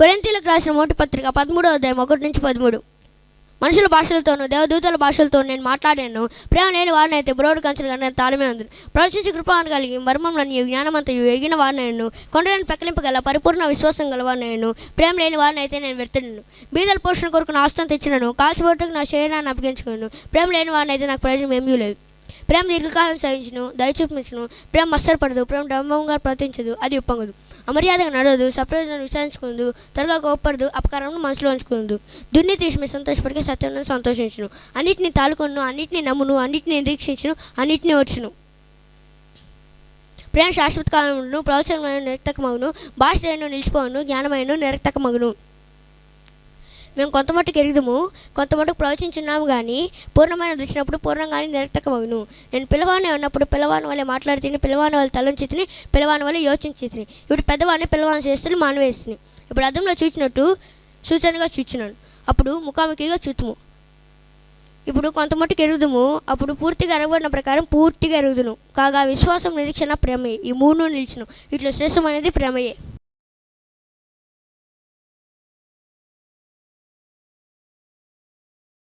కొరింతీలకు రాసిన మొదటి పత్రిక పదమూడో అధ్యాయం ఒకటి నుంచి పదమూడు. మనుషుల భాషలతోనూ దేవదూతల భాషలతో నేను మాట్లాడాను. ప్రేమ లేని వాడినైతే బ్రోడు కంచెలు కానీ తాళమే ఉంది ప్రవచించి కృపాను కలిగి మర్మంలోని జ్ఞానమంతయు ఎరిగిన వాడినైను కొండలను పెక్కలింపగల పరిపూర్ణ విశ్వాసం గలవాడినైను ప్రేమ లేని వాడినైతే నేను వ్యర్థులను బీదల పోషణ కొరకు నా ఆస్తం తెచ్చినను. కాల్చిబొట్టుకు నా శరీరాన్ని అప్పగించుకున్నాను ప్రేమ లేని వాడినైతే నాకు ప్రయోజనం ఏమీ లేదు. ప్రేమ దీర్ఘకాలం సహించును దయచూపించును. ప్రేమ మస్తరపడదు ప్రేమ డంబంగా ప్రవర్తించదు అది ఉప్పొంగదు. అమర్యాదగా నడవదు సప్రయోజనం విచారించుకుందు త్వరగా కోప్పడదు అపకారం మనసులో ఉంచుకుందు దుర్నీతి విషయమై సంతోషపడికి సత్యం సంతోషించును. అన్నిటిని తాలుకొను అన్నిటిని నమ్మును అన్నిటిని నిరీక్షించును అన్నిటిని వచ్చును ప్రేమ శాశ్వత కాలమును ప్రవచనమైన నిరక్తకమగును భాష నిలిచిపోవును జ్ఞానమైన నిరక్తకమగును. మేము కొంత మట్టుకు ఎరుగుదము కొంత మట్టుకు ప్రవచించున్నాము కానీ పూర్ణమైన దృష్టినప్పుడు పూర్ణంగానే నిరర్థకమగును. నేను పిలవాని ఉన్నప్పుడు పిలవాని వాళ్ళే మాట్లాడితేనే పిలవాని వాళ్ళు తలంచి తిని పిలవాని వల్ల యోచించి తిని ఇప్పుడు పెద్దవాడిని పిలవాని చేస్తే మానవేస్తుంది ఇప్పుడు అర్థంలో చూచినట్టు సూచనగా చూచున్నాను అప్పుడు ముఖాముఖిగా చూతుము. ఇప్పుడు కొంత మట్టుకు ఎరుగుదుము అప్పుడు పూర్తిగా ఎరగబడిన ప్రకారం పూర్తిగా ఎరుగుదును. కాగా విశ్వాసం నిరీక్షణ ప్రేమయే ఈ మూడు నిలిచిన వీటిలో శ్రేష్టమైనది ప్రేమయే.